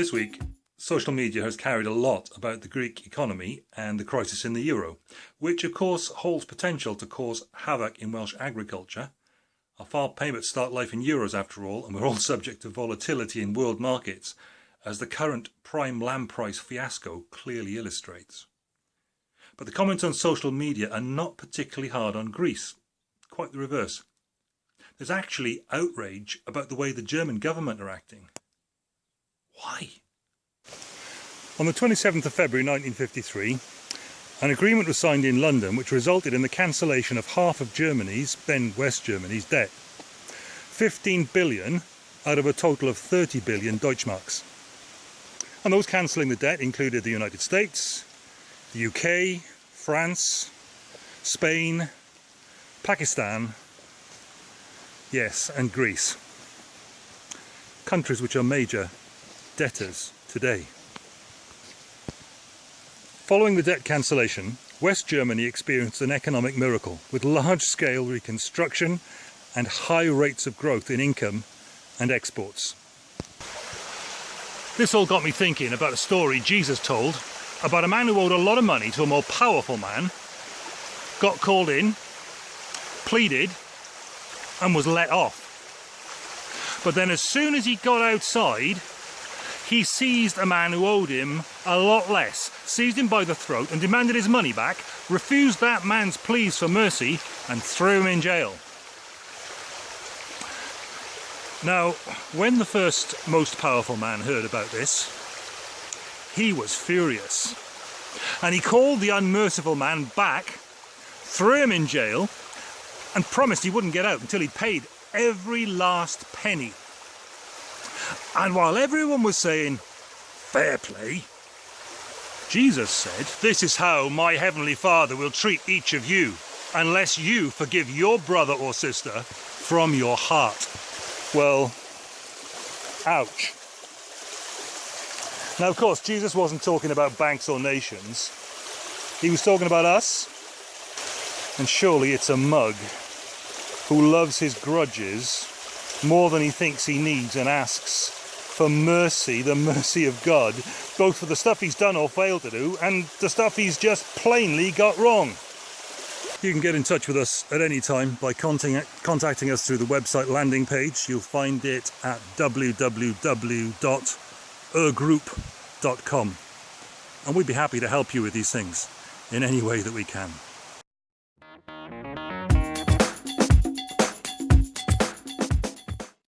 This week, social media has carried a lot about the Greek economy and the crisis in the euro, which of course holds potential to cause havoc in Welsh agriculture. Our file payments start life in euros after all, and we're all subject to volatility in world markets, as the current prime lamb price fiasco clearly illustrates. But the comments on social media are not particularly hard on Greece, quite the reverse. There's actually outrage about the way the German government are acting. Why? On the 27th of February 1953, an agreement was signed in London which resulted in the cancellation of half of Germany's, then West Germany's, debt. 15 billion out of a total of 30 billion Deutschmarks. And those cancelling the debt included the United States, the UK, France, Spain, Pakistan, yes, and Greece. Countries which are major debtors today. Following the debt cancellation, West Germany experienced an economic miracle with large-scale reconstruction and high rates of growth in income and exports. This all got me thinking about a story Jesus told about a man who owed a lot of money to a more powerful man, got called in, pleaded, and was let off. But then as soon as he got outside, he seized a man who owed him a lot less, seized him by the throat and demanded his money back, refused that man's pleas for mercy and threw him in jail. Now, when the first most powerful man heard about this, he was furious. And he called the unmerciful man back, threw him in jail, and promised he wouldn't get out until he'd paid every last penny and while everyone was saying, fair play, Jesus said, this is how my heavenly Father will treat each of you, unless you forgive your brother or sister from your heart. Well, ouch. Now, of course, Jesus wasn't talking about banks or nations. He was talking about us. And surely it's a mug who loves his grudges more than he thinks he needs and asks for mercy, the mercy of God, both for the stuff he's done or failed to do and the stuff he's just plainly got wrong. You can get in touch with us at any time by contacting us through the website landing page. You'll find it at www.ergroup.com and we'd be happy to help you with these things in any way that we can.